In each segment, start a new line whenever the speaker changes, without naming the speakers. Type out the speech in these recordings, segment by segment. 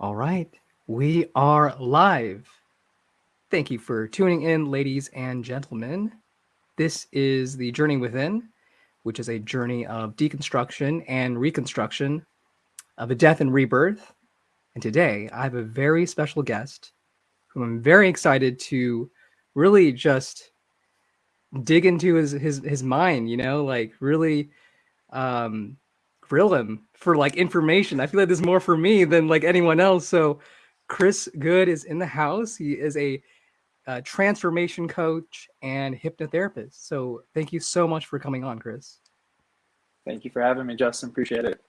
All right, we are live. Thank you for tuning in, ladies and gentlemen. This is the Journey Within, which is a journey of deconstruction and reconstruction of a death and rebirth. And today I have a very special guest whom I'm very excited to really just dig into his his his mind, you know, like really um grill him for like information. I feel like there's more for me than like anyone else. So Chris Good is in the house. He is a, a transformation coach and hypnotherapist. So thank you so much for coming on, Chris.
Thank you for having me, Justin. Appreciate it.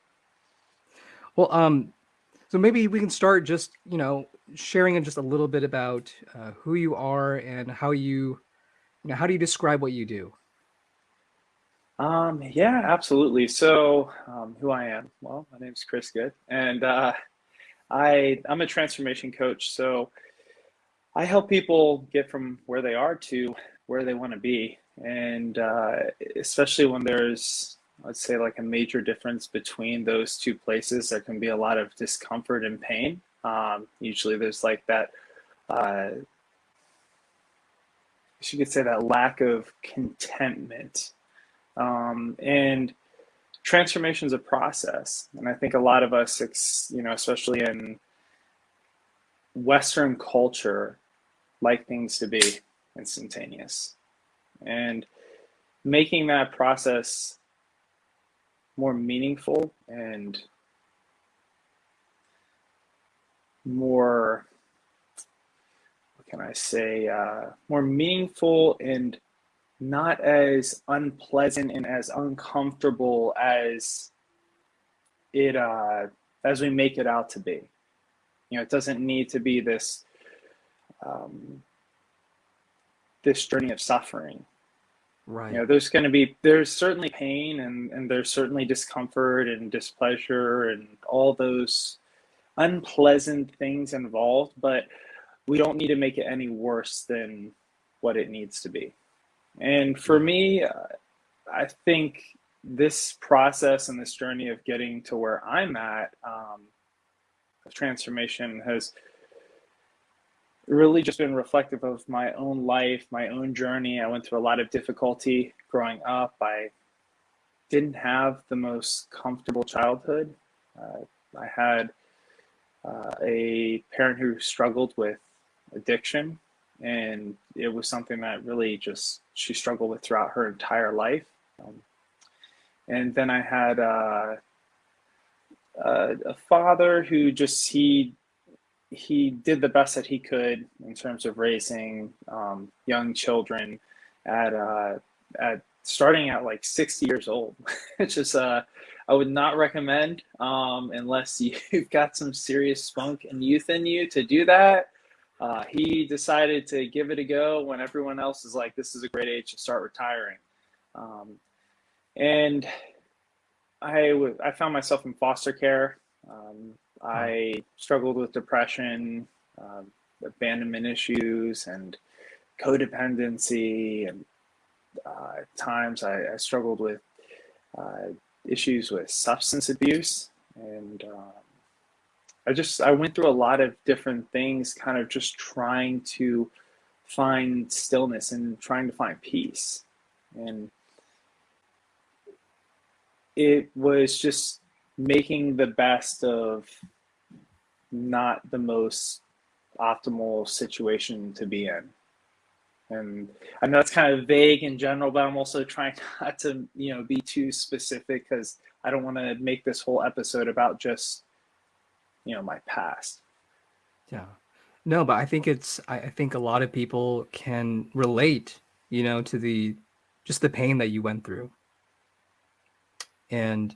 Well, um, so maybe we can start just you know sharing just a little bit about uh, who you are and how you, you know, how do you describe what you do?
Um, yeah, absolutely. So, um, who I am? Well, my name is Chris Good, and uh, I I'm a transformation coach. So, I help people get from where they are to where they want to be, and uh, especially when there's let's say like a major difference between those two places, there can be a lot of discomfort and pain. Um, usually, there's like that. Uh, you could say that lack of contentment um, and transformation is a process. And I think a lot of us, you know, especially in Western culture, like things to be instantaneous. And making that process more meaningful and more, what can I say, uh, more meaningful and not as unpleasant and as uncomfortable as it uh, as we make it out to be. You know, it doesn't need to be this um, this journey of suffering.
Right.
You know, there's going to be there's certainly pain and and there's certainly discomfort and displeasure and all those unpleasant things involved, but we don't need to make it any worse than what it needs to be. And for me, I think this process and this journey of getting to where I'm at, um, transformation has really just been reflective of my own life, my own journey. I went through a lot of difficulty growing up. I didn't have the most comfortable childhood. Uh, I had uh, a parent who struggled with addiction and it was something that really just she struggled with throughout her entire life. Um, and then I had uh, uh, a father who just he he did the best that he could in terms of raising um, young children at uh, at starting at like 60 years old. it's just uh, I would not recommend um, unless you've got some serious spunk and youth in you to do that. Uh, he decided to give it a go when everyone else is like, this is a great age to start retiring. Um, and I, w- I found myself in foster care. Um, I struggled with depression, uh, abandonment issues, and codependency. And uh, at times I, I struggled with uh, issues with substance abuse. And um, I just I went through a lot of different things, kind of just trying to find stillness and trying to find peace. And it was just making the best of not the most optimal situation to be in. And I know it's kind of vague in general, but I'm also trying not to, you know, be too specific because I don't want to make this whole episode about just you know my past.
Yeah. No but i think it's I, I think a lot of people can relate you know to the just the pain that you went through. And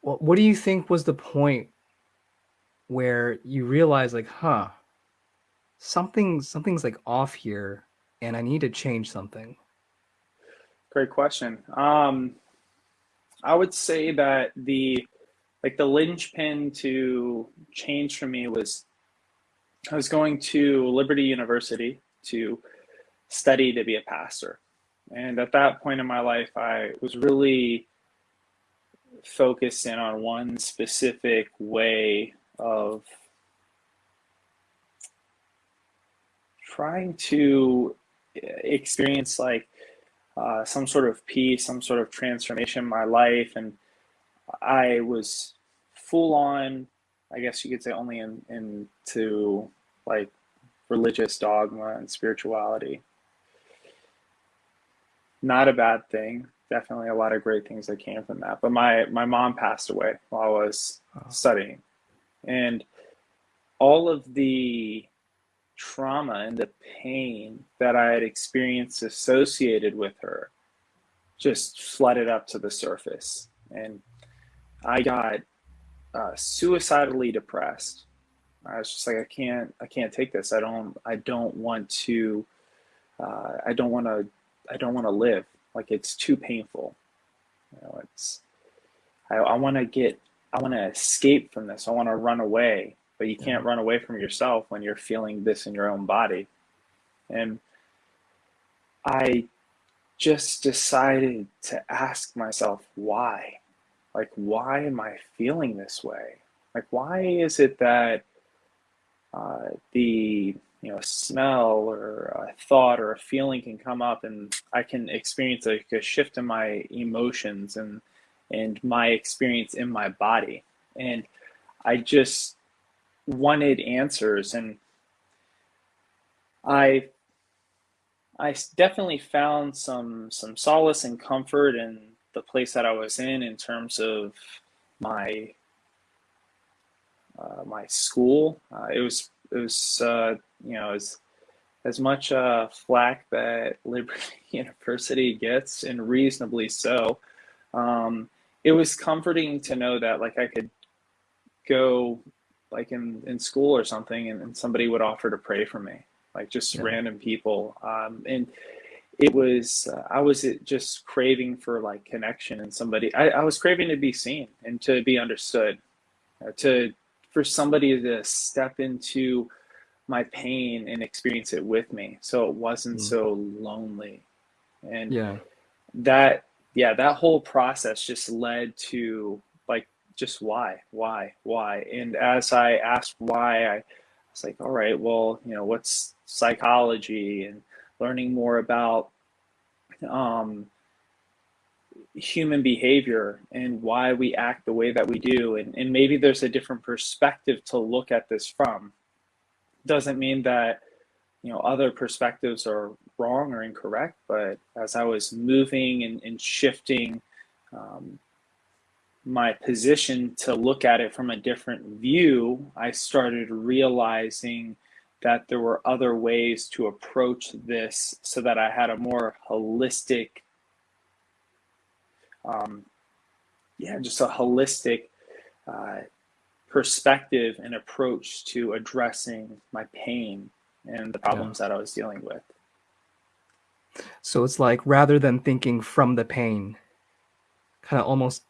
what, what do you think was the point where you realize like huh something something's like off here and i need to change something?
Great question. Um i would say that the like the linchpin to change for me was I was going to Liberty University to study to be a pastor. And at that point in my life, I was really focused in on one specific way of trying to experience like uh, some sort of peace, some sort of transformation in my life. And I was full on, I guess you could say, only in, into like religious dogma and spirituality. Not a bad thing. Definitely a lot of great things that came from that. But my, my mom passed away while I was oh. studying. And all of the trauma and the pain that I had experienced associated with her just flooded up to the surface. And I got uh, suicidally depressed. I was just like, I can't, I can't take this. I don't, I don't want to, uh, I don't want to, I don't want to live. Like it's too painful. You know, it's, I, I want to get, I want to escape from this. I want to run away but you can't run away from yourself when you're feeling this in your own body. And I just decided to ask myself why. Like, why am I feeling this way? Like, why is it that uh, the you know smell or a thought or a feeling can come up and I can experience like a shift in my emotions and and my experience in my body. And I just wanted answers and I I definitely found some some solace and comfort in the place that I was in in terms of my uh, my school. Uh, it was it was uh, you know as as much uh, flack that Liberty University gets, and reasonably so. Um, it was comforting to know that like I could go like in, in school or something and, and somebody would offer to pray for me like just yeah. random people um, and it was uh, i was just craving for like connection and somebody I, I was craving to be seen and to be understood uh, to for somebody to step into my pain and experience it with me so it wasn't mm. so lonely and yeah that yeah that whole process just led to like just why, why, why? And as I asked why, I was like, all right, well, you know, what's psychology and learning more about um, human behavior and why we act the way that we do. And, and maybe there's a different perspective to look at this from. Doesn't mean that, you know, other perspectives are wrong or incorrect, but as I was moving and, and shifting, um, my position to look at it from a different view, I started realizing that there were other ways to approach this so that I had a more holistic, um, yeah, just a holistic uh, perspective and approach to addressing my pain and the problems yeah. that I was dealing with.
So it's like rather than thinking from the pain, kind of almost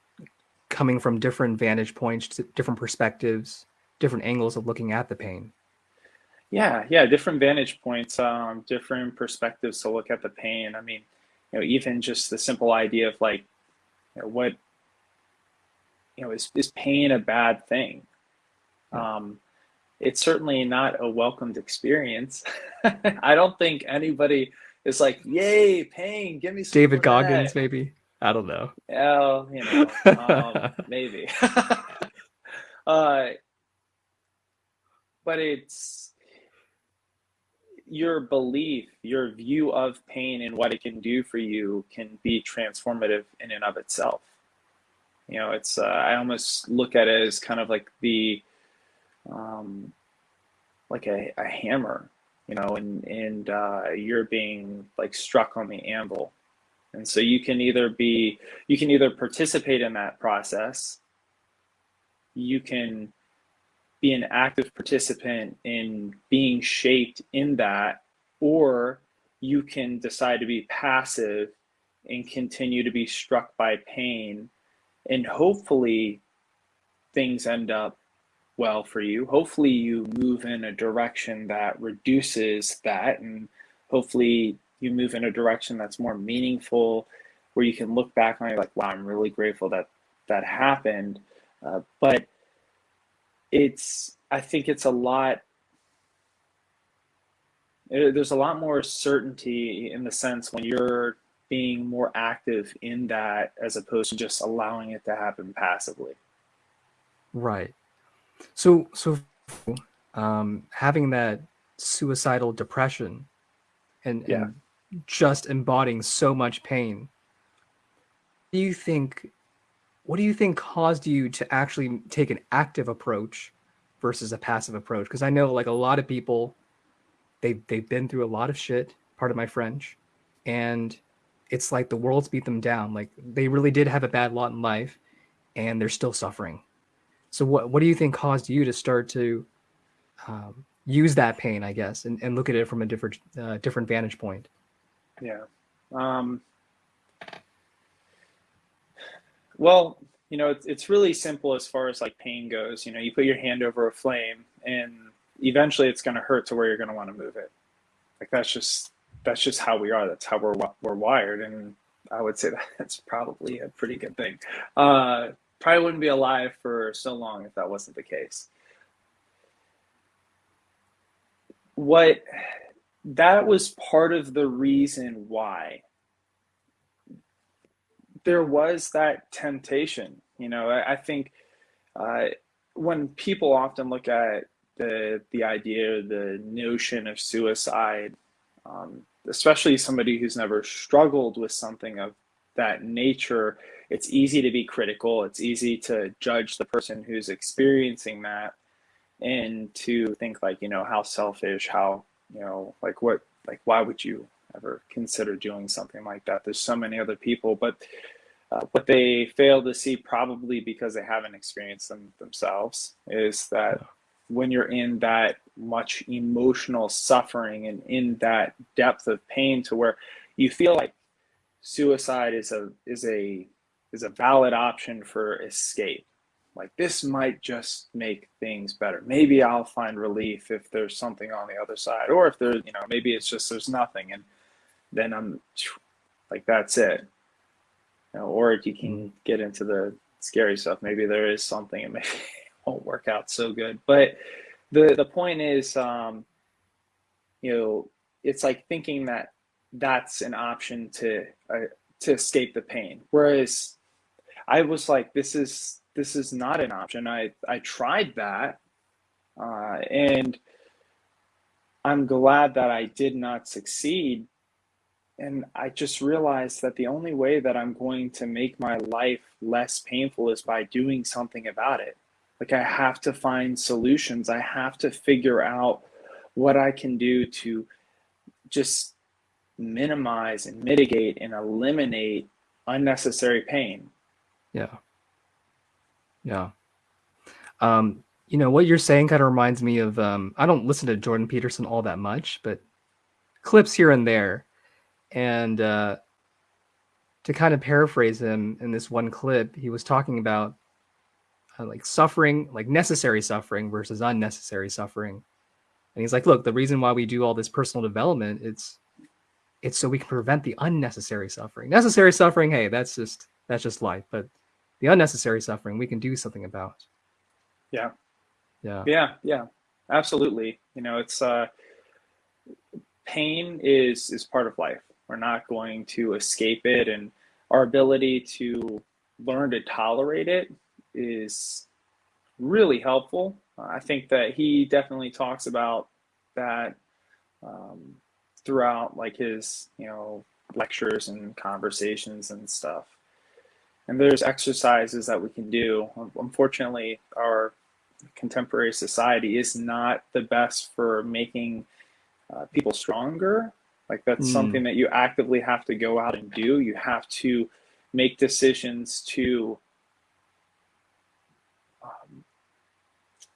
coming from different vantage points, different perspectives, different angles of looking at the pain.
Yeah, yeah, different vantage points, um, different perspectives to look at the pain. I mean, you know, even just the simple idea of like, you know, what, you know, is is pain a bad thing? Um, it's certainly not a welcomed experience. I don't think anybody is like, "Yay, pain! Give me some."
David Goggins, maybe. I don't know.
Yeah, you know, um, maybe. uh, but it's your belief, your view of pain and what it can do for you can be transformative in and of itself. You know, it's uh, I almost look at it as kind of like the um, like a, a hammer, you know, and and uh, you're being like struck on the anvil and so you can either be, you can either participate in that process, you can be an active participant in being shaped in that, or you can decide to be passive and continue to be struck by pain. And hopefully things end up well for you. Hopefully you move in a direction that reduces that and hopefully you move in a direction that's more meaningful, where you can look back on it like, wow, I'm really grateful that that happened. Uh, but it's, I think it's a lot there's a lot more certainty in the sense when you're being more active in that as opposed to just allowing it to happen passively.
Right. So, so um, having that suicidal depression and,
Yeah.
and just embodying so much pain, do you think, what do you think caused you to actually take an active approach versus a passive approach? Because I know like a lot of people, they they've been through a lot of shit, part of my French, and it's like the world's beat them down. Like they really did have a bad lot in life, and they're still suffering. So what what do you think caused you to start to um, use that pain, I guess, and, and look at it from a different uh, different vantage point?
Yeah. Um, well, you know, it's, it's really simple as far as like pain goes. You know, you put your hand over a flame and eventually it's going to hurt to where you're going to want to move it. Like that's just, that's just how we are. That's how we're, we're wired. And I would say that that's probably a pretty good thing. Uh, probably wouldn't be alive for so long if that wasn't the case. What, that was part of the reason why there was that temptation. You know, I, I think uh, when people often look at the the idea, the notion of suicide, um, especially somebody who's never struggled with something of that nature, it's easy to be critical. It's easy to judge the person who's experiencing that, and to think like, you know, how selfish, how you know, like what, like why would you ever consider doing something like that? There's so many other people, but uh, what they fail to see, probably because they haven't experienced them themselves, is that when you're in that much emotional suffering and in that depth of pain, to where you feel like suicide is a is a is a valid option for escape. Like this might just make things better. Maybe I'll find relief if there's something on the other side, or if there's you know maybe it's just there's nothing, and then I'm like that's it you know, or you can get into the scary stuff. Maybe there is something and maybe it won't work out so good. But the the point is, um, you know, it's like thinking that that's an option to uh, to escape the pain. Whereas I was like, this is this is not an option. I I tried that, uh, and I'm glad that I did not succeed and I just realized that the only way that I'm going to make my life less painful is by doing something about it. Like I have to find solutions. I have to figure out what I can do to just minimize and mitigate and eliminate unnecessary pain.
Yeah. Yeah. Um, you know, what you're saying kind of reminds me of um, I don't listen to Jordan Peterson all that much, but clips here and there and uh, to kind of paraphrase him in this one clip, he was talking about uh, like suffering, like necessary suffering versus unnecessary suffering. And he's like, look, the reason why we do all this personal development, it's it's so we can prevent the unnecessary suffering. Necessary suffering, hey, that's just that's just life. But the unnecessary suffering, we can do something about.
Yeah.
Yeah.
Yeah. Yeah. Absolutely. You know, it's uh, pain is is part of life we're not going to escape it. And our ability to learn to tolerate it is really helpful. I think that he definitely talks about that um, throughout like his, you know, lectures and conversations and stuff. And there's exercises that we can do. Unfortunately, our contemporary society is not the best for making uh, people stronger like that's mm. something that you actively have to go out and do. You have to make decisions to um,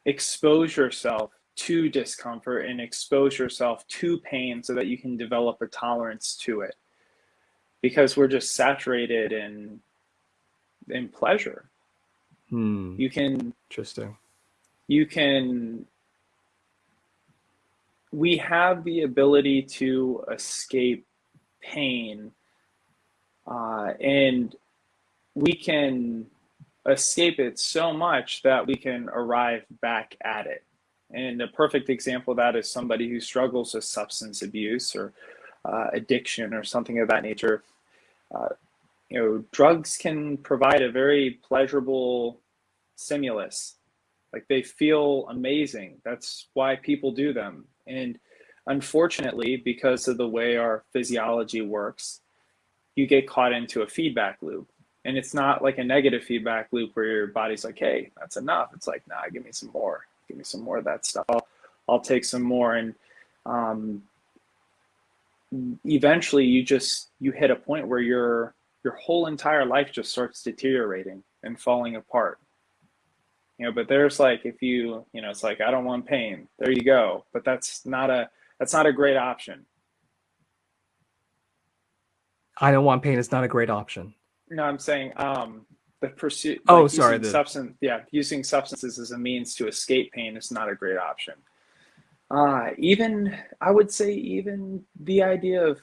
expose yourself to discomfort and expose yourself to pain so that you can develop a tolerance to it because we're just saturated in in pleasure
hmm.
you can
interesting
you can we have the ability to escape pain uh, and we can escape it so much that we can arrive back at it And a perfect example of that is somebody who struggles with substance abuse or uh, addiction or something of that nature. Uh, you know, drugs can provide a very pleasurable stimulus. Like they feel amazing. That's why people do them. And unfortunately, because of the way our physiology works, you get caught into a feedback loop. And it's not like a negative feedback loop where your body's like, hey, that's enough. It's like, nah, give me some more. Give me some more of that stuff. I'll, I'll take some more. And um, eventually you just, you hit a point where your, your whole entire life just starts deteriorating and falling apart. You know, but there's like, if you, you know, it's like, I don't want pain. There you go. But that's not a, that's not a great option.
I don't want pain is not a great option.
No, I'm saying um, the pursuit.
Oh,
like
sorry. The,
Substance, yeah, using substances as a means to escape pain is not a great option. Uh, even I would say even the idea of,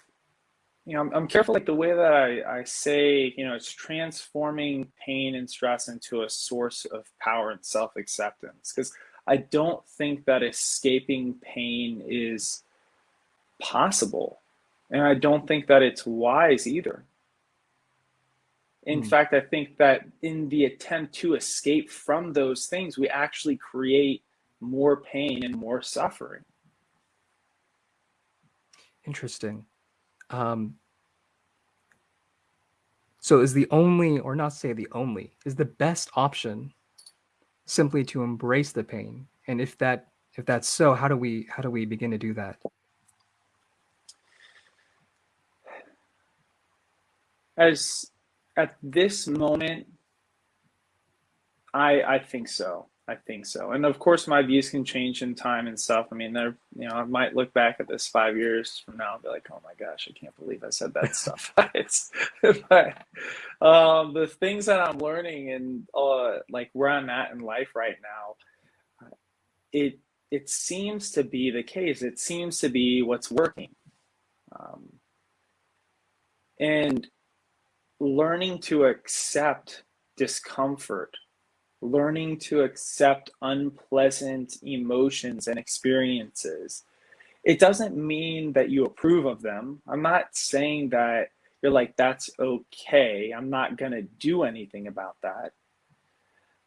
you know, I'm, I'm careful like the way that I, I say, you know, it's transforming pain and stress into a source of power and self-acceptance. Because I don't think that escaping pain is possible. And I don't think that it's wise either. In
Hmm.
fact, I think that in the attempt to escape from those things, we actually create more pain and more suffering.
Interesting. Um, so is the only, or not say the only, is the best option simply to embrace the pain? And if that if that's so, how do we how do we begin to do that?
As at this moment, I I think so. I think so. And of course, my views can change in time and stuff. I mean, there, you know, I might look back at this five years from now and be like, oh my gosh, I can't believe I said that stuff. but um, the things that I'm learning and uh, like where I'm at in life right now, it it seems to be the case. It seems to be what's working. Um, and learning to accept discomfort learning to accept unpleasant emotions and experiences. It doesn't mean that you approve of them. I'm not saying that you're like, that's okay. I'm not going to do anything about that.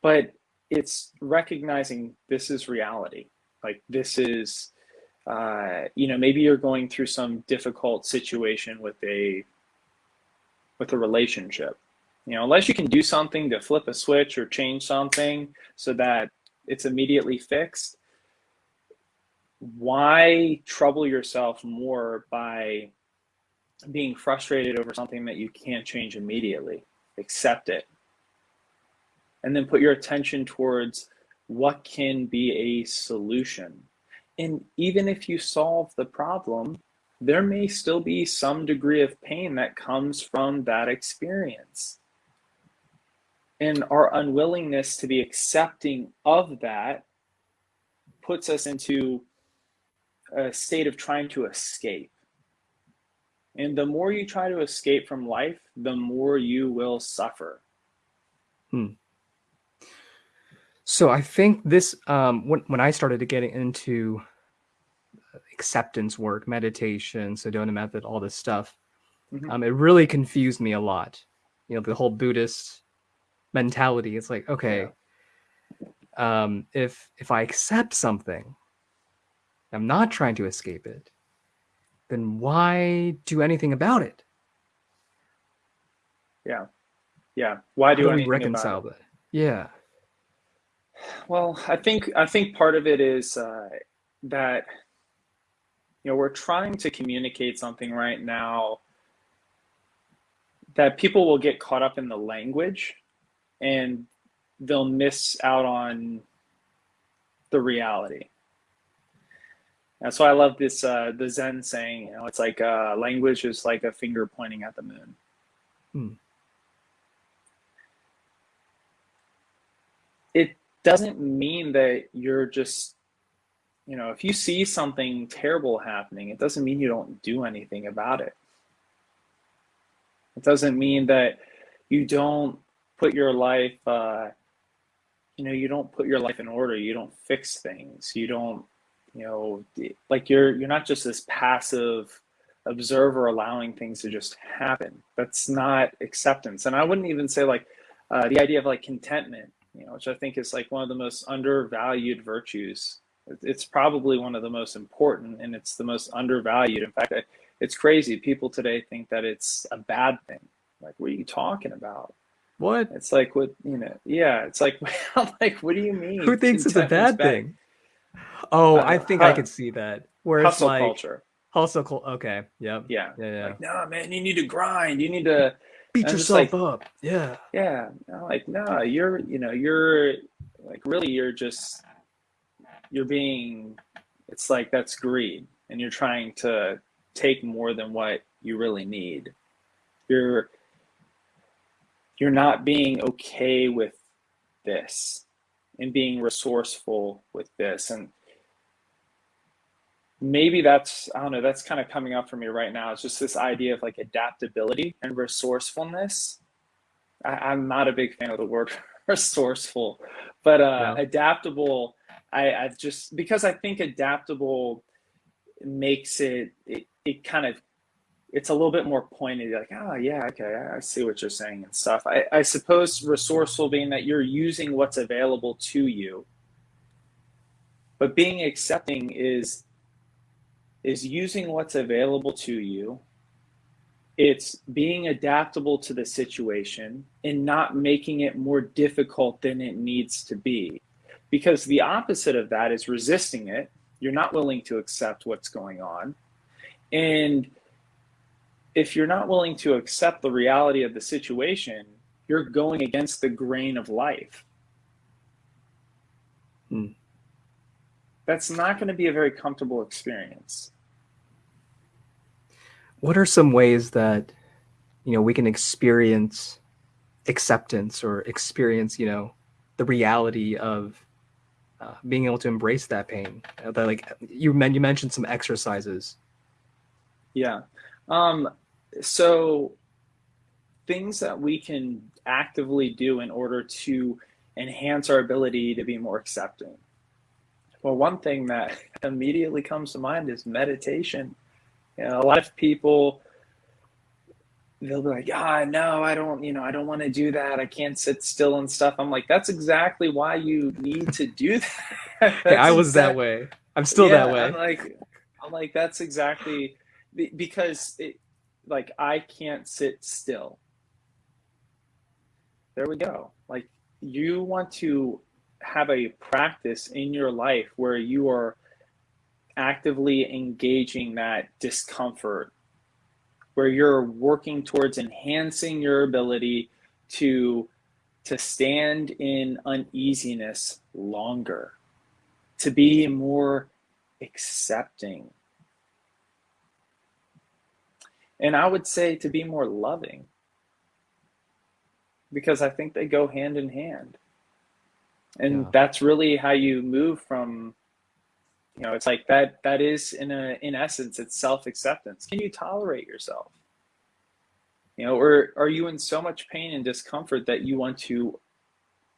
But it's recognizing this is reality. Like, this is, uh, you know, maybe you're going through some difficult situation with a with a relationship you know, unless you can do something to flip a switch or change something so that it's immediately fixed, why trouble yourself more by being frustrated over something that you can't change immediately? Accept it. And then put your attention towards what can be a solution. And even if you solve the problem, there may still be some degree of pain that comes from that experience and our unwillingness to be accepting of that puts us into a state of trying to escape. And the more you try to escape from life, the more you will suffer.
Hmm. So I think this, um, when, when I started to get into acceptance work, meditation, Sedona method, all this stuff,
Mhm.
um, it really confused me a lot. You know, the whole Buddhist mentality. It's like, okay, um, if if I accept something, I'm not trying to escape it, then why do anything about it?
Yeah. Yeah. Why do
we
anything
reconcile
about it?
that? Yeah.
Well, I think I think part of it is uh, that you know we're trying to communicate something right now that people will get caught up in the language and they'll miss out on the reality. That's why I love this uh, the Zen saying. You know, it's like uh, language is like a finger pointing at the moon.
Hmm.
It doesn't mean that you're just, you know, if you see something terrible happening, it doesn't mean you don't do anything about it. It doesn't mean that you don't put your life uh, you know, you don't put your life in order. You don't fix things. You don't, you know, like you're you're not just this passive observer allowing things to just happen. That's not acceptance. And I wouldn't even say like uh, the idea of like contentment, you know, which I think is like one of the most undervalued virtues. It's probably one of the most important, and it's the most undervalued. In fact, it's crazy. People today think that it's a bad thing. Like, what are you talking about?
What?
It's like what you know. Yeah, it's like I'm like, what do you mean?
Who thinks it's a bad thing? Oh, uh, I think uh, I could see that. Where it's hustle like culture. Hustle culture. Okay. Yep.
Yeah.
Yeah. Yeah.
Like, no, man, you need to grind. You need to
beat yourself like, up. Yeah.
Yeah. like, no, you're, you know, you're like really, you're just, you're being. It's like that's greed, and you're trying to take more than what you really need. You're you're not being okay with this and being resourceful with this. And maybe that's i don't know that's kind of coming up for me right now. It's just this idea of like adaptability and resourcefulness. I, am not a big fan of the word resourceful but uh, yeah. adaptable I, I just because i think adaptable makes it, it it kind of it's a little bit more pointed like oh yeah okay i see what you're saying and stuff. I, I suppose resourceful being that you're using what's available to you but being accepting is is using what's available to you. It's being adaptable to the situation and not making it more difficult than it needs to be. Because the opposite of that is resisting it. You're not willing to accept what's going on. And if you're not willing to accept the reality of the situation, you're going against the grain of life. Hmm. That's not going to be a very comfortable experience.
What are some ways that you know we can experience acceptance or experience you know the reality of uh, being able to embrace that pain? Uh, that like you, men- you mentioned some exercises.
Yeah. Um, so things that we can actively do in order to enhance our ability to be more accepting. Well, one thing that immediately comes to mind is meditation. You know, a lot of people they'll be like, "Ah, no, I don't, you know, I don't want to do that. I can't sit still and stuff." I'm like, "That's exactly why you need to do that."
hey, I was exact- that way. I'm still yeah, that way.
I'm like, I'm like, that's exactly because it, like I can't sit still. There we go. Like you want to have a practice in your life where you are actively engaging that discomfort, where you're working towards enhancing your ability to to stand in uneasiness longer, to be more accepting, and I would say to be more loving because I think they go hand in hand. And yeah. that's really how you move from you know, it's like that that is in a in essence it's self-acceptance. Can you tolerate yourself? You know, or are you in so much pain and discomfort that you want to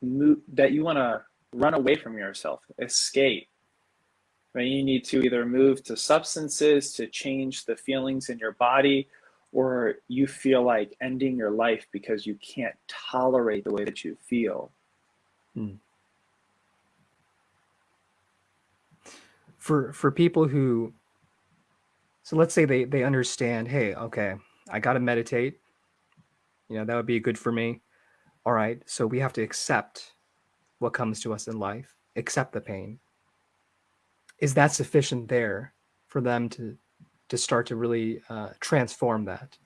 move that you want to run away from yourself, escape, you need to either move to substances to change the feelings in your body, or you feel like ending your life because you can't tolerate the way that you feel. Hmm.
For for people who, so let's say they they understand, hey, okay, I got to meditate. You know that would be good for me. All right, so we have to accept what comes to us in life, accept the pain is that sufficient there for them to to start to really uh, transform that?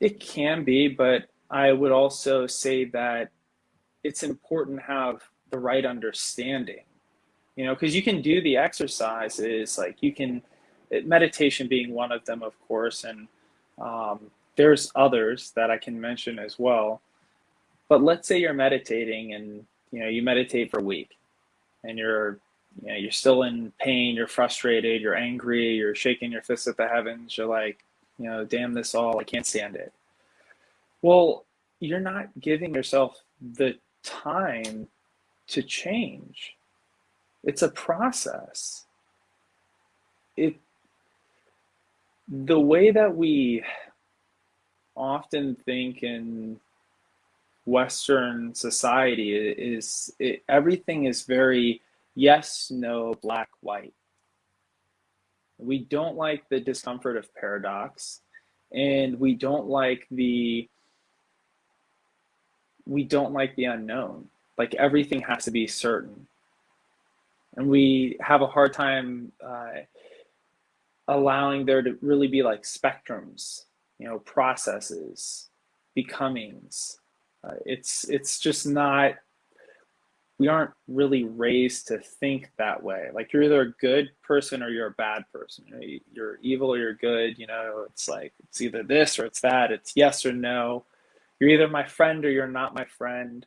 It can be, but I would also say that it's important to have the right understanding. You know, because you can do the exercises, like you can, meditation being one of them, of course, and um, there's others that I can mention as well. But let's say you're meditating and you know you meditate for a week and you're you know you're still in pain you're frustrated you're angry you're shaking your fist at the heavens you're like you know damn this all i can't stand it well you're not giving yourself the time to change. It's a process. It the way that we often think in Western society is it, everything is very yes, no, black, white. We don't like the discomfort of paradox, and we don't like the we don't like the unknown. Like everything has to be certain, and we have a hard time uh, allowing there to really be like spectrums, you know, processes, becomings. Uh, it's it's just not we aren't really raised to think that way. Like you're either a good person or you're a bad person. You're evil or you're good. You know, it's like it's either this or it's that. It's yes or no. You're either my friend or you're not my friend.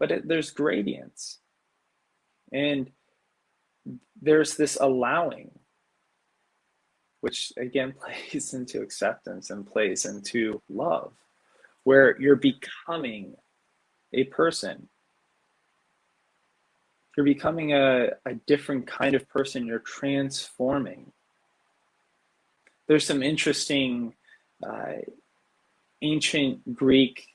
But it, there's gradients, and there's this allowing, which again plays into acceptance and plays into love, where you're becoming a person you're becoming a, a different kind of person. You're transforming. There's some interesting uh, ancient Greek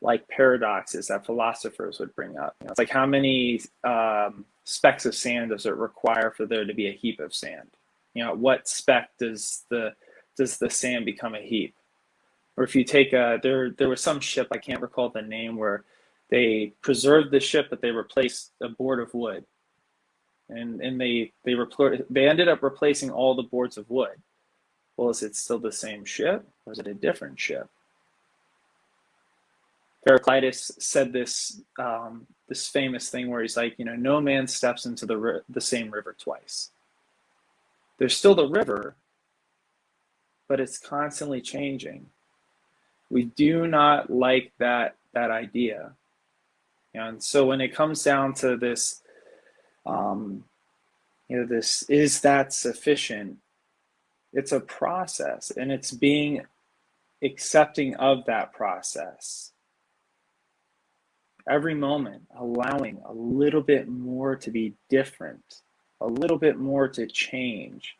like paradoxes that philosophers would bring up. You know, it's like how many um, specks of sand does it require for there to be a heap of sand? You know, what speck does the does the sand become a heap? Or if you take a there there was some ship I can't recall the name where they preserved the ship, but they replaced a board of wood, and and they they repl- they ended up replacing all the boards of wood. Well, is it still the same ship, or is it a different ship? Heraclitus said this um, this famous thing where he's like, you know, no man steps into the the same river twice. There's still the river, but it's constantly changing. We do not like that that idea and so when it comes down to this, um, you know, this is that sufficient? It's a process and it's being accepting of that process. Every moment, allowing a little bit more to be different, a little bit more to change.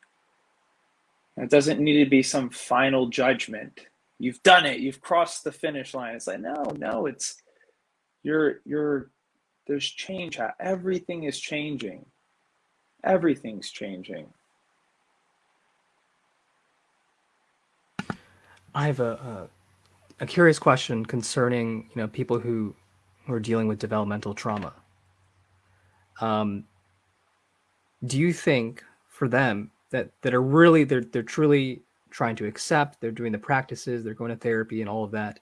It doesn't need to be some final judgment. You've done it, you've crossed the finish line. It's like, no, no, it's you're you're there's change. Everything is changing. Everything's changing.
I have a, a, a curious question concerning you know people who who are dealing with developmental trauma. Um do you think for them that that are really they're they're truly trying to accept they're doing the practices they're going to therapy and all of that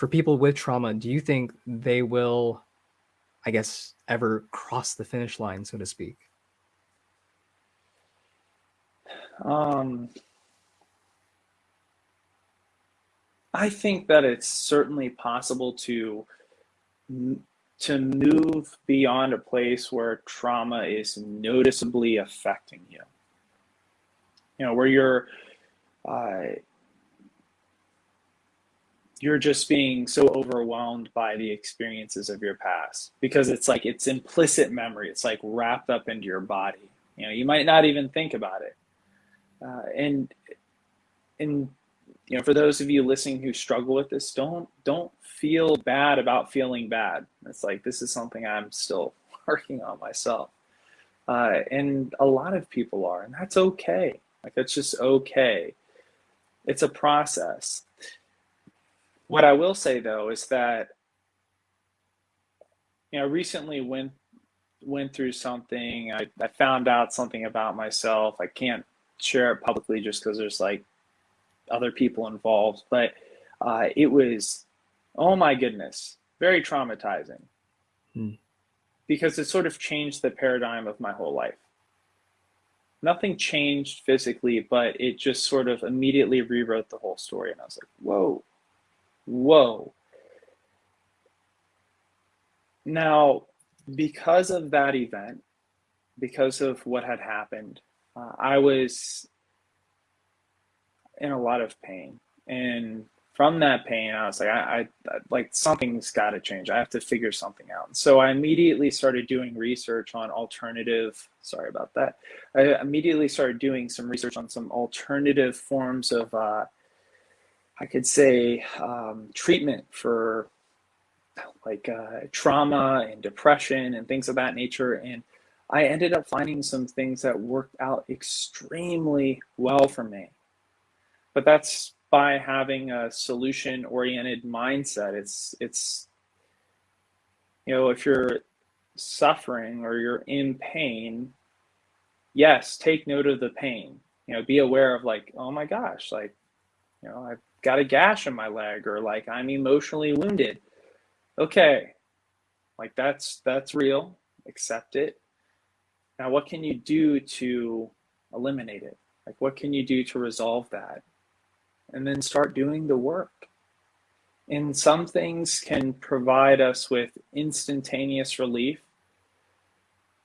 for people with trauma, do you think they will, I guess, ever cross the finish line, so to speak?
Um, I think that it's certainly possible to to move beyond a place where trauma is noticeably affecting you. You know, where you're uh, you're just being so overwhelmed by the experiences of your past because it's like it's implicit memory. It's like wrapped up into your body. You know you might not even think about it. Uh, and and you know for those of you listening who struggle with this don't don't feel bad about feeling bad. It's like this is something i'm still working on myself. Uh, and a lot of people are and that's okay. Like that's just okay it's a process what I will say though is that you know recently went went through something. I, I found out something about myself. I can't share it publicly just because there's like other people involved, but uh, it was oh my goodness, very traumatizing hmm. because it sort of changed the paradigm of my whole life. Nothing changed physically, but it just sort of immediately rewrote the whole story. And I was like, whoa, whoa. Now, because of that event, because of what had happened, uh, I was in a lot of pain. And from that pain, I was like, I, I like something's got to change. I have to figure something out. So I immediately started doing research on alternative. Sorry about that. I immediately started doing some research on some alternative forms of, uh, I could say, um, treatment for like uh, trauma and depression and things of that nature. And I ended up finding some things that worked out extremely well for me. But that's by having a solution oriented mindset. It's it's you know, if you're suffering or you're in pain, yes, take note of the pain. You know, be aware of like, oh my gosh, like, you know, I've got a gash in my leg or like I'm emotionally wounded. Okay. Like that's that's real. Accept it. Now what can you do to eliminate it? Like what can you do to resolve that? And then start doing the work. And some things can provide us with instantaneous relief.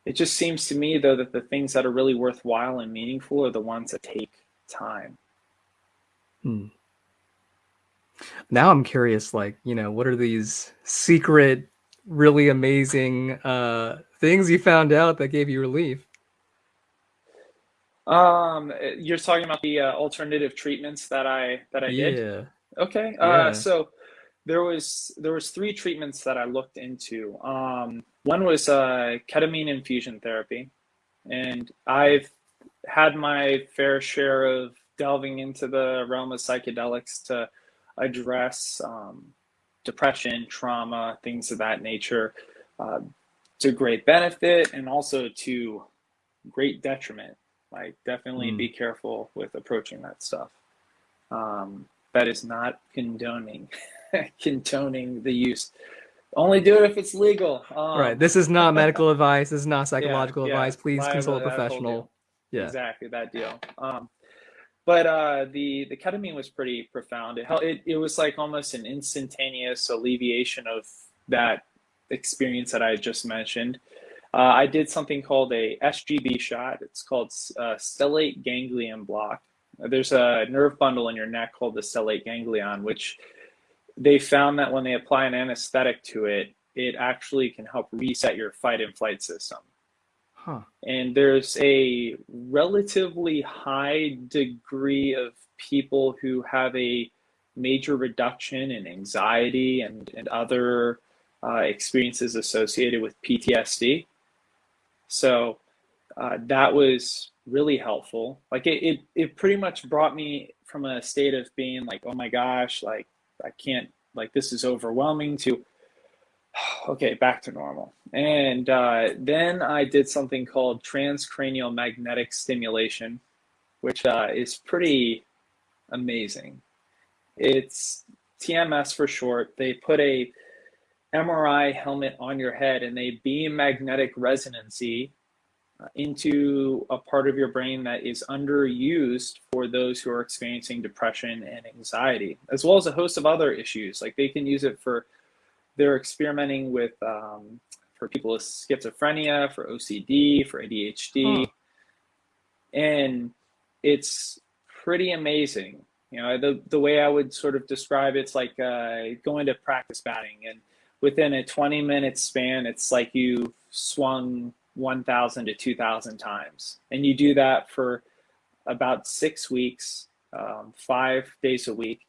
It just seems to me, though, that the things that are really worthwhile and meaningful are the ones that take time.
Hmm. Now I'm curious, like, you know, what are these secret, really amazing uh, things you found out that gave you relief?
Um, you're talking about the uh, alternative treatments that I that I did.
Yeah.
Okay. Uh,
Yeah.
so there was there was three treatments that I looked into. Um, one was uh, ketamine infusion therapy, and I've had my fair share of delving into the realm of psychedelics to address um, depression, trauma, things of that nature, uh, to great benefit and also to great detriment. Like, definitely
Hmm.
be careful with approaching that stuff. Um, that is not condoning condoning the use. Only do it if it's legal.
Right.
Um,
This is not medical advice. This is not psychological
yeah,
advice. Please
live
consult a
that whole deal.
professional. Yeah.
Exactly that deal. Um, but uh, the the ketamine was pretty profound. It, it it was like almost an instantaneous alleviation of that experience that I just mentioned. Uh, I did something called a SGB shot. It's called uh, stellate ganglion block. There's a nerve bundle in your neck called the stellate ganglion, which they found that when they apply an anesthetic to it, it actually can help reset your fight and flight system
Huh.
and there's a relatively high degree of people who have a major reduction in anxiety and, and other uh, experiences associated with PTSD. So uh, that was really helpful. Like it, it, it pretty much brought me from a state of being like, oh my gosh, like I can't, like this is overwhelming to okay, back to normal. And uh, then I did something called transcranial magnetic stimulation, which uh, is pretty amazing. It's TMS for short. They put a MRI helmet on your head and they beam magnetic resonancy uh, into a part of your brain that is underused for those who are experiencing depression and anxiety, as well as a host of other issues. Like they can use it for they're experimenting with um, for people with schizophrenia, for OCD, for ADHD,
Huh.
and it's pretty amazing. You know, the the way I would sort of describe it's like uh, going to practice batting, and within a 20 minute span, it's like you swung 1,000 to 2,000 times, and you do that for about six weeks, um, five days a week,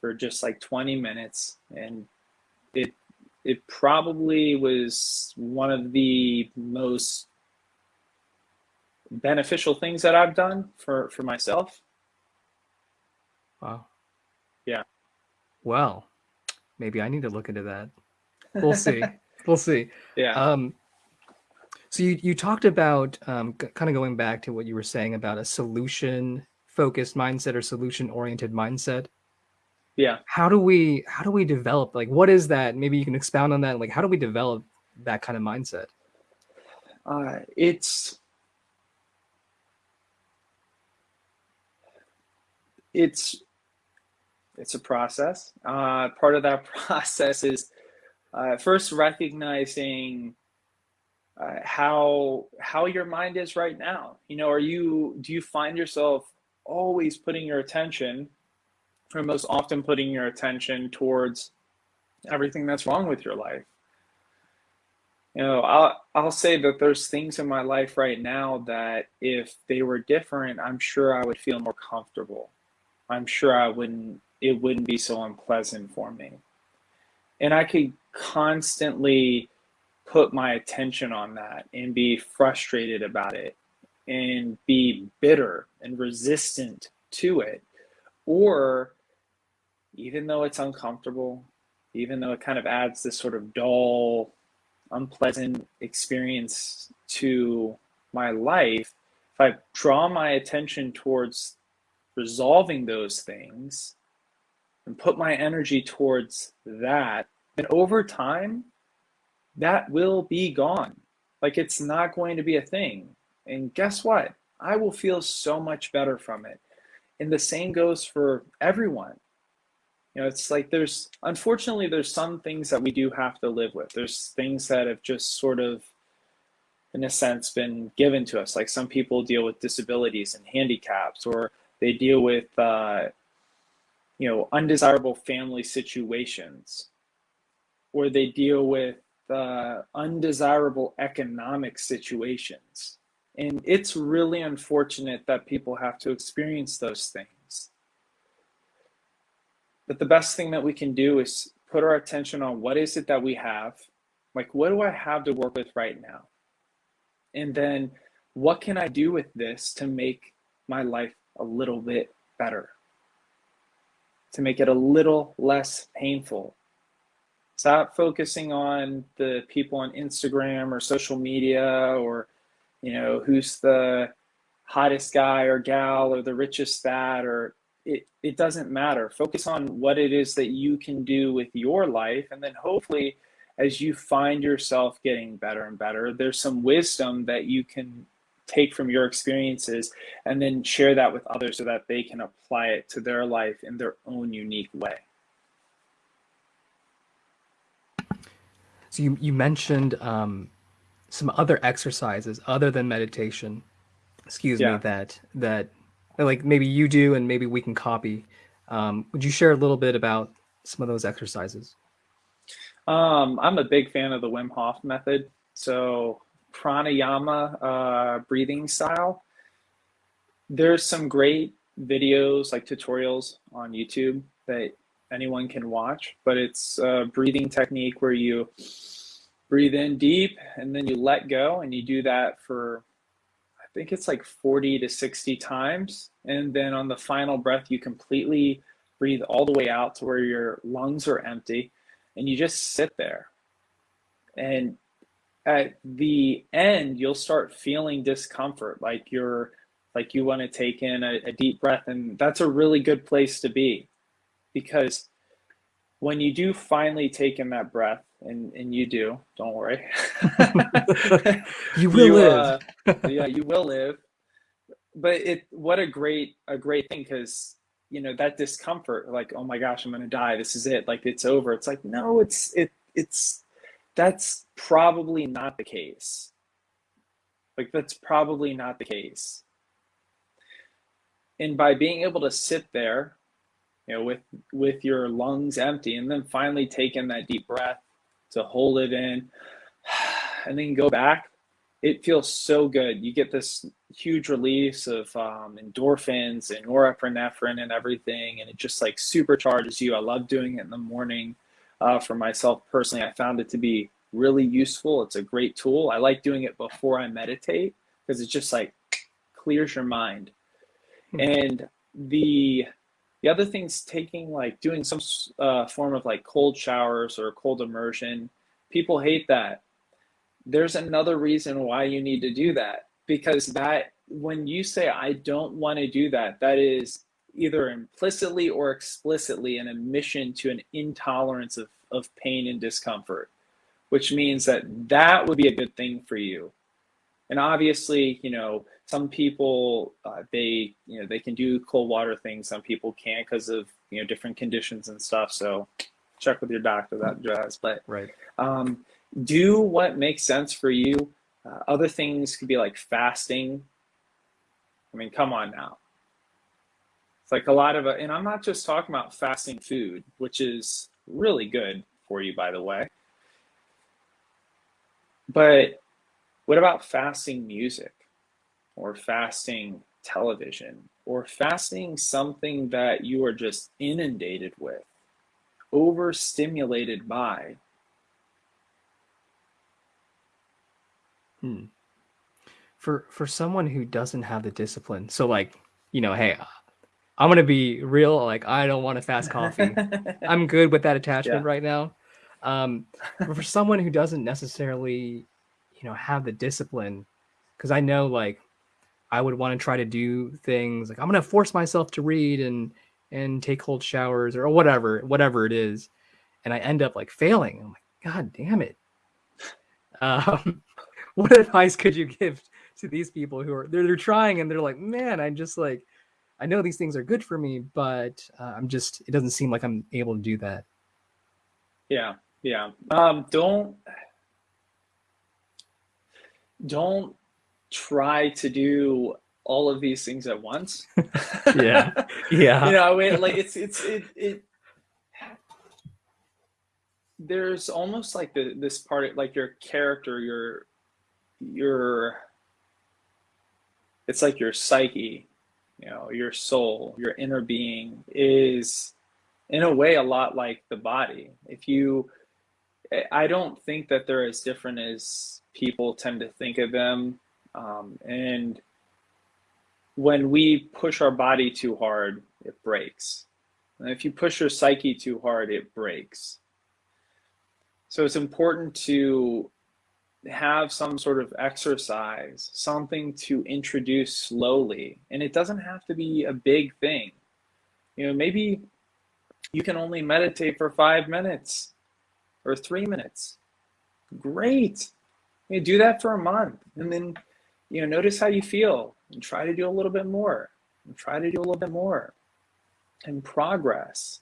for just like 20 minutes, and it it probably was one of the most beneficial things that I've done for for myself.
Wow.
Yeah.
Well, maybe I need to look into that. We'll see. we'll see.
Yeah.
Um, so you, you talked about um, kind of going back to what you were saying about a solution focused mindset or solution oriented mindset.
yeah.
How do we how do we develop like what is that? Maybe you can expound on that. Like how do we develop that kind of mindset?
Uh, it's it's it's a process. Uh, part of that process is uh, first recognizing uh, how how your mind is right now. You know, are you do you find yourself always putting your attention or most often putting your attention towards everything that's wrong with your life. You know, I'll I'll say that there's things in my life right now that if they were different, I'm sure I would feel more comfortable. I'm sure I wouldn't it wouldn't be so unpleasant for me. And I could constantly put my attention on that and be frustrated about it and be bitter and resistant to it. Or even though it's uncomfortable, even though it kind of adds this sort of dull, unpleasant experience to my life, if I draw my attention towards resolving those things and put my energy towards that, then over time, that will be gone. Like it's not going to be a thing. And guess what? I will feel so much better from it. And the same goes for everyone. You know, it's like there's unfortunately there's some things that we do have to live with. There's things that have just sort of in a sense been given to us. Like some people deal with disabilities and handicaps or they deal with uh, you know undesirable family situations or they deal with uh, undesirable economic situations and it's really unfortunate that people have to experience those things. But the best thing that we can do is put our attention on what is it that we have? Like, what do I have to work with right now? And then what can I do with this to make my life a little bit better? To make it a little less painful. Stop focusing on the people on Instagram or social media or you know, who's the hottest guy or gal or the richest that or it, it doesn't matter. Focus on what it is that you can do with your life. And then hopefully, as you find yourself getting better and better, there's some wisdom that you can take from your experiences and then share that with others so that they can apply it to their life in their own unique way.
So you, you mentioned um, some other exercises other than meditation excuse yeah. me that that like maybe you do and maybe we can copy. Um, would you share a little bit about some of those exercises?
Um, i'm a big fan of the wim hof method. So pranayama uh, breathing style. There's some great videos like tutorials on youtube that anyone can watch but it's a breathing technique where you breathe in deep and then you let go and you do that for i think it's like 40 to 60 times. And then on the final breath you completely breathe all the way out to where your lungs are empty and you just sit there. And at the end you'll start feeling discomfort like you're like you want to take in a, a deep breath. And that's a really good place to be because when you do finally take in that breath and and you do. Don't worry.
you will you, live.
uh, yeah, you will live. But it what a great a great thing because you know that discomfort, like oh my gosh, I'm gonna die. This is it. Like it's over. It's like no, it's it it's that's probably not the case. Like that's probably not the case. And by being able to sit there, you know, with with your lungs empty, and then finally take in that deep breath to hold it in and then go back, it feels so good. You get this huge release of um, endorphins and norepinephrine and everything, and it just like supercharges you. I love doing it in the morning. Uh, for myself personally, I found it to be really useful. It's a great tool. I like doing it before I meditate because it just like clears your mind. Mm-hmm. And the the other thing's taking like doing some uh, form of like cold showers or cold immersion. People hate that. There's another reason why you need to do that because that when you say I don't want to do that, that is either implicitly or explicitly an admission to an intolerance of, of pain and discomfort, which means that that would be a good thing for you. And obviously, you know, some people uh, they you know they can do cold water things some people can't because of you know different conditions and stuff so check with your doctor that does but
right.
um, do what makes sense for you. Uh, other things could be like fasting. I mean come on now. It's like a lot of, and I'm not just talking about fasting food, which is really good for you, by the way. But what about fasting music or fasting television or fasting something that you are just inundated with, overstimulated by?
Hmm. For for someone who doesn't have the discipline, so like, you know, hey, I'm gonna be real. Like, I don't want to fast coffee. I'm good with that attachment
yeah.
right now. Um, but for someone who doesn't necessarily, you know, have the discipline, because I know like I would want to try to do things like I'm gonna force myself to read and and take cold showers or whatever, whatever it is, and I end up like failing. I'm like, God damn it. Um, what advice could you give to these people who are they're, they're trying and they're like, man, I'm just like I know these things are good for me, but uh, I'm just it doesn't seem like I'm able to do that.
Yeah, yeah. Um, don't don't try to do all of these things at once.
yeah, yeah.
you know, it, like it's it's it it. There's almost like the this part, like your character, your your. It's like your psyche you know your soul your inner being is in a way a lot like the body if you i don't think that they're as different as people tend to think of them um, and when we push our body too hard it breaks and if you push your psyche too hard it breaks so it's important to have some sort of exercise, something to introduce slowly. And it doesn't have to be a big thing. You know, maybe you can only meditate for five minutes or three minutes. Great. You do that for a month and then, you know, notice how you feel and try to do a little bit more and try to do a little bit more and progress.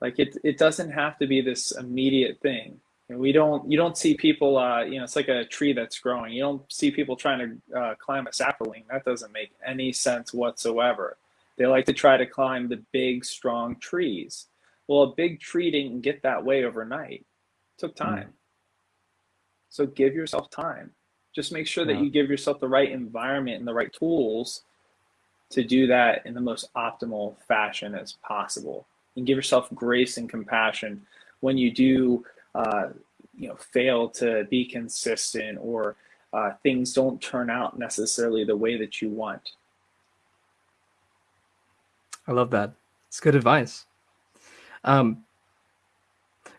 Like it, it doesn't have to be this immediate thing. We don't you don't see people uh, you know it's like a tree that's growing. You don't see people trying to uh, climb a sapling. That doesn't make any sense whatsoever. They like to try to climb the big strong trees. Well a big tree didn't get that way overnight. It took hmm. time. Mm. so give yourself time just make sure that yeah. you give yourself the right environment and the right tools to do that in the most optimal fashion as possible and give yourself grace and compassion when you do uh, you know fail to be consistent or uh, things don't turn out necessarily the way that you want.
I love that. It's good advice. Um,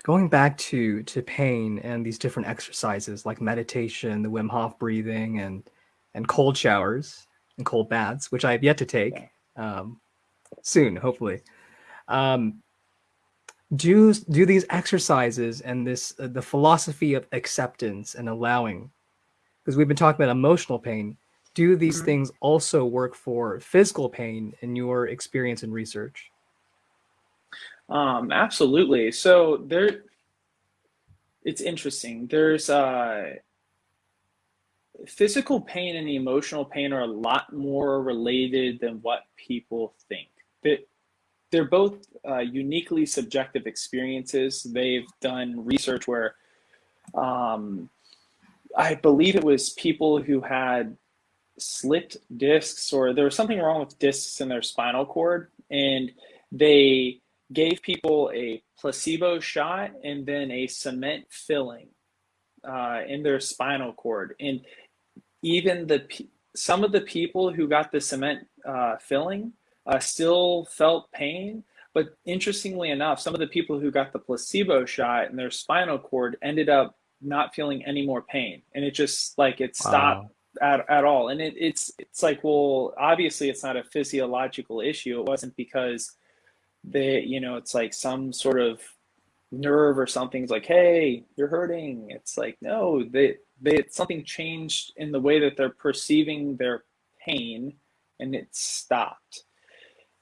going back to to pain and these different exercises like meditation, the Wim Hof breathing, and and cold showers and cold baths, which I have yet to take um, soon, hopefully. Um, do do these exercises and this uh, the philosophy of acceptance and allowing because we've been talking about emotional pain do these mm-hmm. things also work for physical pain in your experience and research
um, absolutely. So there it's interesting. There's uh physical pain and emotional pain are a lot more related than what people think. That they're both uh, uniquely subjective experiences. They've done research where um, I believe it was people who had slipped discs or there was something wrong with discs in their spinal cord and they gave people a placebo shot and then a cement filling uh, in their spinal cord and even the some of the people who got the cement uh, filling uh, still felt pain. But interestingly enough, some of the people who got the placebo shot in their spinal cord ended up not feeling any more pain. And it just like it stopped wow. at, at all. And it, it's it's like, well, obviously it's not a physiological issue. It wasn't because they, you know, it's like some sort of nerve or something's like, hey, you're hurting. It's like, no, they they something changed in the way that they're perceiving their pain and it stopped.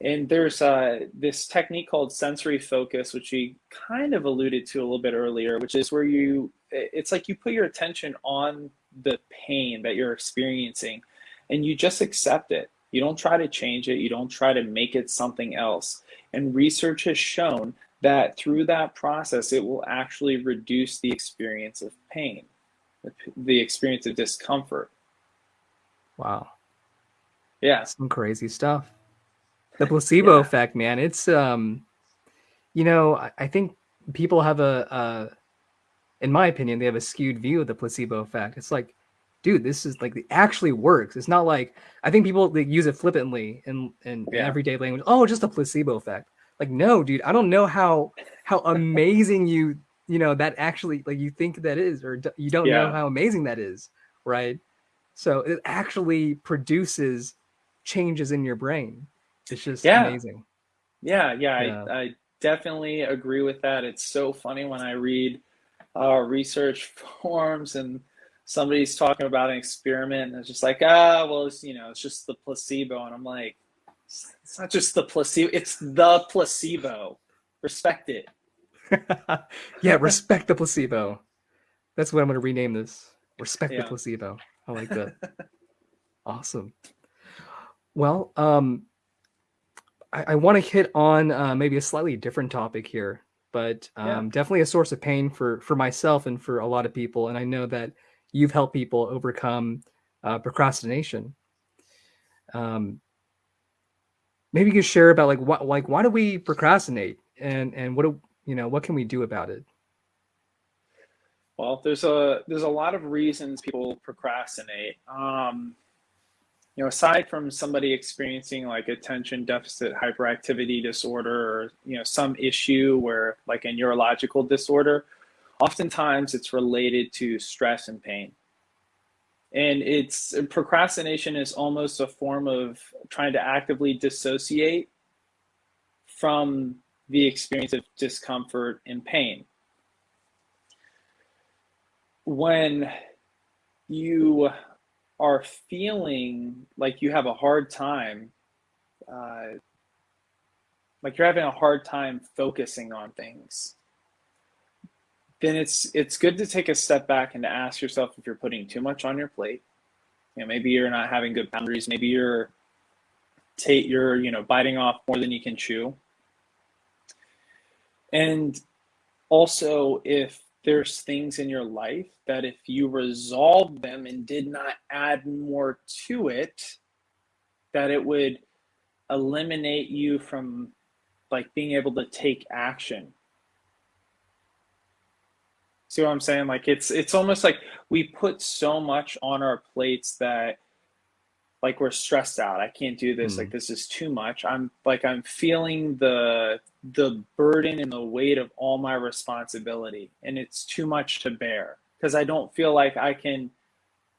And there's uh, this technique called sensory focus, which we kind of alluded to a little bit earlier, which is where you, it's like you put your attention on the pain that you're experiencing and you just accept it. You don't try to change it, you don't try to make it something else. And research has shown that through that process, it will actually reduce the experience of pain, the experience of discomfort.
Wow.
Yeah.
Some crazy stuff. The placebo
Yeah.
effect, man. It's um you know, I, I think people have a uh in my opinion, they have a skewed view of the placebo effect. It's like, dude, this is like it actually works. It's not like I think people they use it flippantly in, in, in
Yeah.
everyday language. Oh, just a placebo effect. Like, no, dude, I don't know how how amazing you you know that actually like you think that is, or you don't know how amazing that is, right? So it actually produces changes in your brain. It's just
Yeah.
amazing.
Yeah, yeah,
Yeah.
I, I definitely agree with that. It's so funny when I read uh, research forums and somebody's talking about an experiment and it's just like, ah, well, it's, you know, it's just the placebo. And I'm like, it's not just the placebo, it's the placebo. Respect it.
yeah, respect the placebo. That's what I'm going to rename this. Respect the placebo. I like that. awesome. Well, um, I, I want to hit on uh, maybe a slightly different topic here, but um,
Yeah.
definitely a source of pain for for myself and for a lot of people. And I know that you've helped people overcome uh, procrastination. Um, maybe you could share about like what like why do we procrastinate and and what do you know what can we do about it?
Well, there's a there's a lot of reasons people procrastinate. Um, you know, aside from somebody experiencing like attention deficit hyperactivity disorder or you know some issue where like a neurological disorder, oftentimes it's related to stress and pain. And it's procrastination is almost a form of trying to actively dissociate from the experience of discomfort and pain. When you are feeling like you have a hard time, uh, like you're having a hard time focusing on things, then it's it's good to take a step back and to ask yourself if you're putting too much on your plate. You know, maybe you're not having good boundaries. Maybe you're take you're you know biting off more than you can chew. And also, if there's things in your life that if you resolved them and did not add more to it, that it would eliminate you from like being able to take action. See what I'm saying? Like it's it's almost like we put so much on our plates that like we're stressed out. I can't do this. Like
Mm.
this is too much. I'm like I'm feeling the the burden and the weight of all my responsibility and it's too much to bear because I don't feel like I can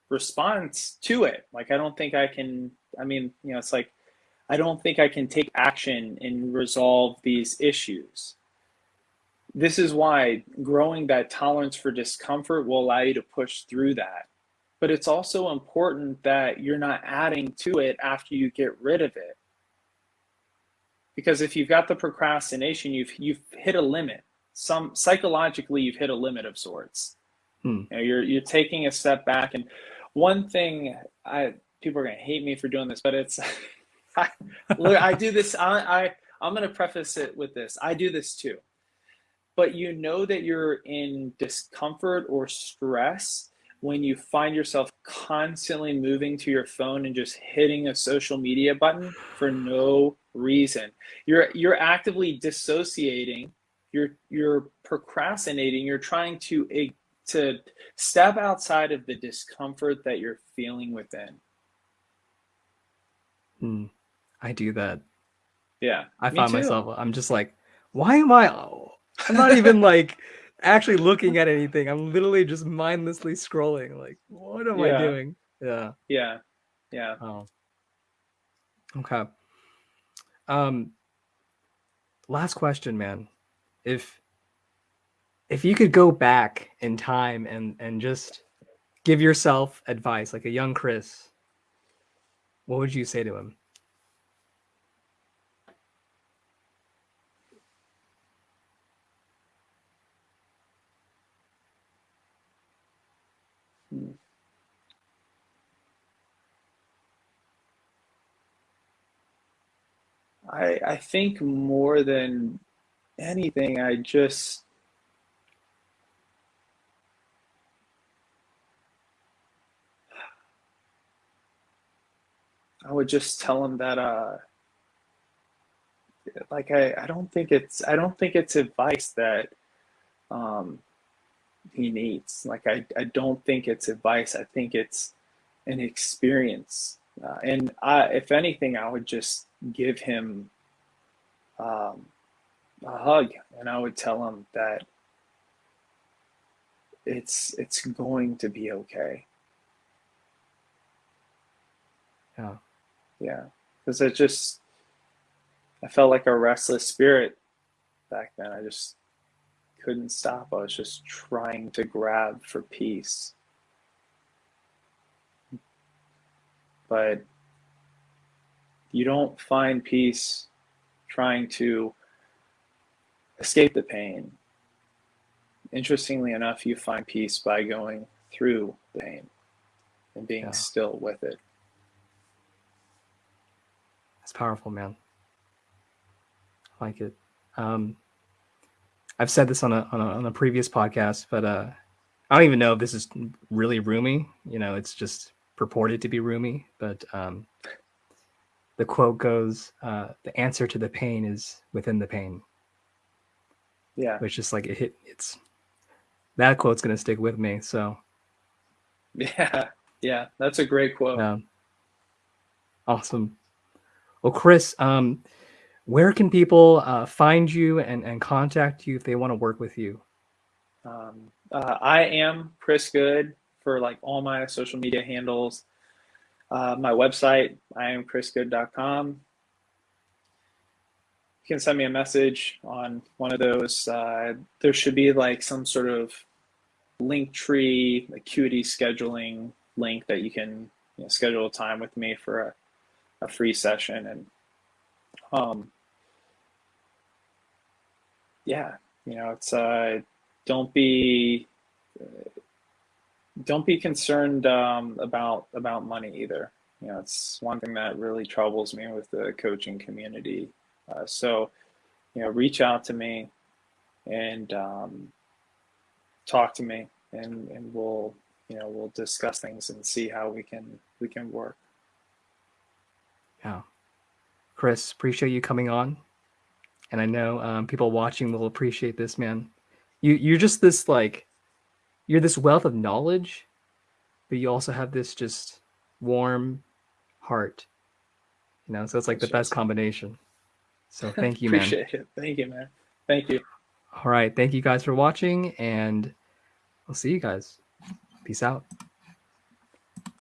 respond to it. Like I don't think I can I mean, you know, it's like I don't think I can take action and resolve these issues. This is why growing that tolerance for discomfort will allow you to push through that. But it's also important that you're not adding to it after you get rid of it. Because if you've got the procrastination, you've you've hit a limit. Some psychologically you've hit a limit of sorts.
Hmm.
You know, you're you're taking a step back. And one thing I people are gonna hate me for doing this, but it's I, look, I do this. I, I I'm gonna preface it with this. I do this too. But you know that you're in discomfort or stress when you find yourself constantly moving to your phone and just hitting a social media button for no reason. You're you're actively dissociating. You're you're procrastinating. You're trying to to step outside of the discomfort that you're feeling within.
Mm. I do that.
Yeah,
I find myself, I'm just like, why am I? I'm not even like actually looking at anything. I'm literally just mindlessly scrolling. Like, what am I doing? Yeah.
Yeah, yeah.
Oh. Okay. Um, last question, man. If if you could go back in time and and just give yourself advice, like a young Chris, what would you say to him?
I I think more than anything, I just I would just tell him that uh like I, I don't think it's I don't think it's advice that um he needs. Like I, I don't think it's advice. I think it's an experience. Uh, and I, if anything, I would just give him um, a hug, and I would tell him that it's it's going to be okay.
Yeah.
Yeah, because it just I felt like a restless spirit back then. I just couldn't stop. I was just trying to grab for peace. But you don't find peace trying to escape the pain. Interestingly enough, you find peace by going through the pain and being yeah. still with it.
That's powerful, man. I like it. Um, I've said this on a, on a on a previous podcast, but uh, I don't even know if this is really Rumi. You know, it's just purported to be Rumi, but um, the quote goes, uh, "The answer to the pain is within the pain."
Yeah,
which is like it hit. It's that quote's gonna stick with me. So,
yeah, yeah, that's a great quote.
Yeah. Awesome. Well, Chris, um, where can people uh, find you and, and contact you if they want to work with you?
Um, uh, I am Chris Good for like all my social media handles. Uh, my website, I am chrisgood.com. You can send me a message on one of those. Uh, there should be like some sort of Linktree, acuity scheduling link that you can you know, schedule a time with me for a, a free session. And um, yeah, you know, it's uh, don't be uh, don't be concerned um, about about money either. You know, it's one thing that really troubles me with the coaching community. Uh, so, you know, reach out to me and um, talk to me, and and we'll you know we'll discuss things and see how we can we can work.
Yeah, Chris, appreciate you coming on and I know um, people watching will appreciate this, man. You you're just this like you're this wealth of knowledge, but you also have this just warm heart. You know, so it's like the best combination. So thank you,
man. Appreciate it. Thank you, man. Thank you.
All right. Thank you guys for watching, and I'll see you guys. Peace out.